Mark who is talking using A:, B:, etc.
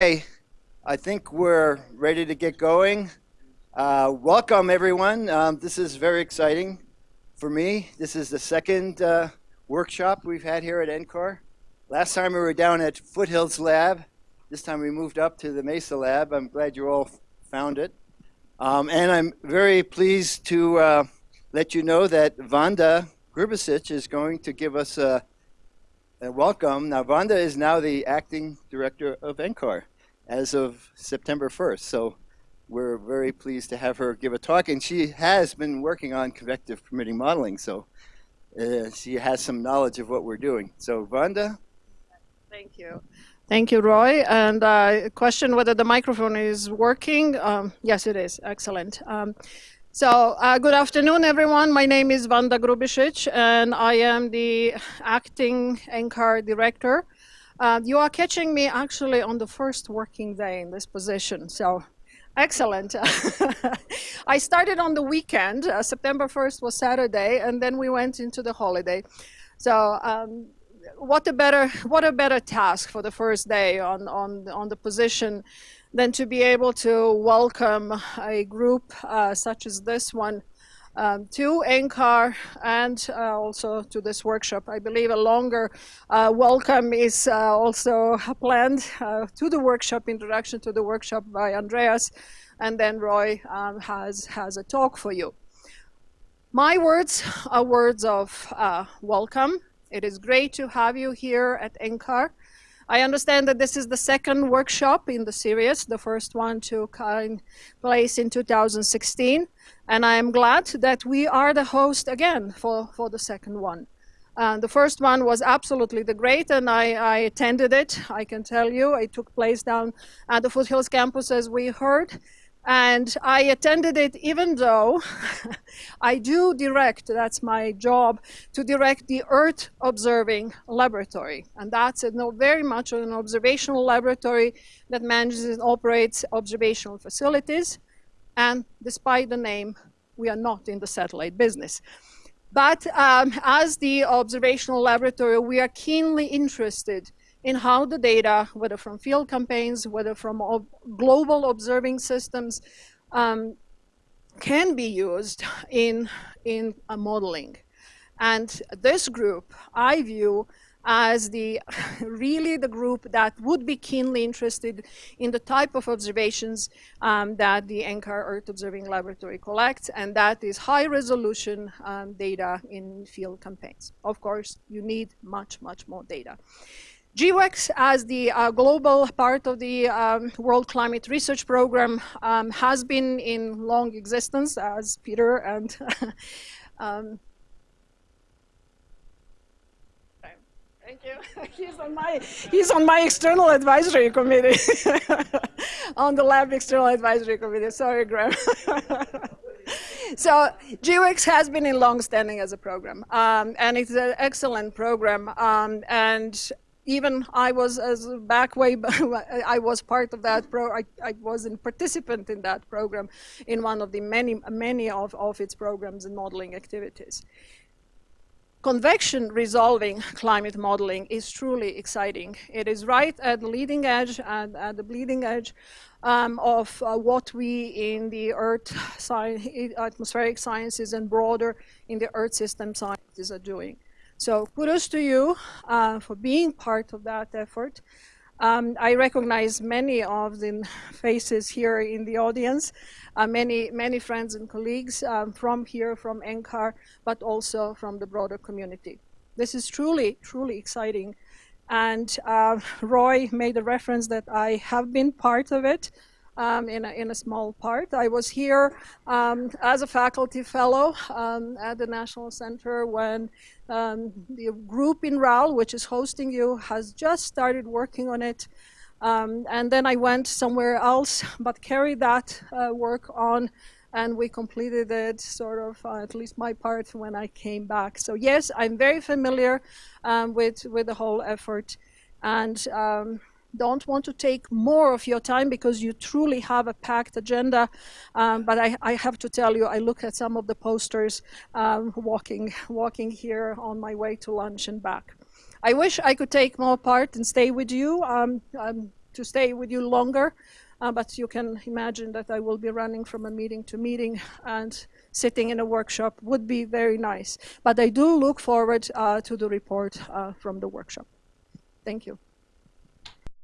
A: Okay, I think we're ready to get going. Uh, welcome, everyone. Um, this is very exciting for me. This is the second uh, workshop we've had here at NCAR. Last time we were down at Foothills Lab. This time we moved up to the Mesa Lab. I'm glad you all found it. Um, and I'm very pleased to uh, let you know that Vanda Grubisic is going to give us a uh, welcome. Now, Vanda is now the acting director of NCAR as of September 1st. So we're very pleased to have her give a talk. And she has been working on convective permitting modeling. So uh, she has some knowledge of what we're doing. So Vanda?
B: Thank you. Thank you, Roy. And uh, question whether the microphone is working. Um, yes, it is. Excellent. Um, so uh, good afternoon, everyone. My name is Vanda Grubisic, and I am the acting NCAR director. Uh, you are catching me actually on the first working day in this position, so excellent. I started on the weekend. Uh, September 1st was Saturday, and then we went into the holiday. So um, what a better what a better task for the first day on on on the position than to be able to welcome a group uh, such as this one um, to NCAR and uh, also to this workshop. I believe a longer uh, welcome is uh, also planned uh, to the workshop, introduction to the workshop by Andreas, and then Roy um, has, has a talk for you. My words are words of uh, welcome. It is great to have you here at NCAR. I understand that this is the second workshop in the series. The first one took place in 2016. And I am glad that we are the host again for, for the second one. Uh, the first one was absolutely the great, and I, I, attended it. I can tell you, it took place down at the Foothills campus, as we heard. And I attended it even though I do direct, that's my job, to direct the Earth Observing Laboratory. And that's a, no, very much an observational laboratory that manages and operates observational facilities. And despite the name, we are not in the satellite business. But um, as the observational laboratory, we are keenly interested in how the data, whether from field campaigns, whether from ob global observing systems, um, can be used in, in modeling. And this group, I view as the really the group that would be keenly interested in the type of observations um, that the NCAR Earth Observing Laboratory collects, and that is high resolution um, data in field campaigns. Of course, you need much, much more data. GEWEX, as the uh, global part of the um, World Climate Research Program, um, has been in long existence, as Peter and um, Thank you. he's on my he's on my external advisory committee, on the lab external advisory committee. Sorry, Graham. so GEWEX has been in long standing as a program, um, and it's an excellent program. Um, and even I was as back way, I was part of that pro, I, I was a participant in that program in one of the many, many of, of its programs and modeling activities. Convection resolving climate modeling is truly exciting. It is right at the leading edge and at the bleeding edge um, of uh, what we in the Earth science, atmospheric sciences and broader in the Earth system sciences are doing. So kudos to you uh, for being part of that effort. Um, I recognize many of the faces here in the audience, uh, many, many friends and colleagues um, from here, from NCAR, but also from the broader community. This is truly, truly exciting. And uh, Roy made a reference that I have been part of it um, in, a, in a small part. I was here um, as a faculty fellow um, at the National Center when um, the group in RAL, which is hosting you, has just started working on it. Um, and then I went somewhere else, but carried that uh, work on and we completed it sort of, uh, at least my part, when I came back. So yes, I'm very familiar um, with, with the whole effort. And um, don't want to take more of your time because you truly have a packed agenda. Um, but I, I, have to tell you, I look at some of the posters um, walking, walking here on my way to lunch and back. I wish I could take more part and stay with you. Um, um to stay with you longer, uh, but you can imagine that I will be running from a meeting to meeting and sitting in a workshop would be very nice. But I do look forward uh, to the report uh, from the workshop. Thank you.